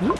Non.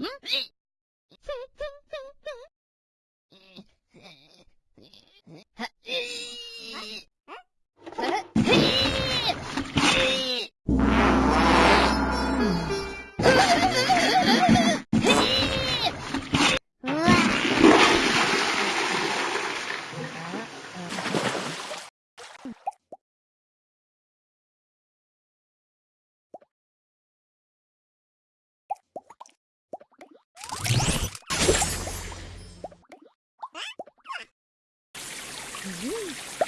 ん。はっ Woo.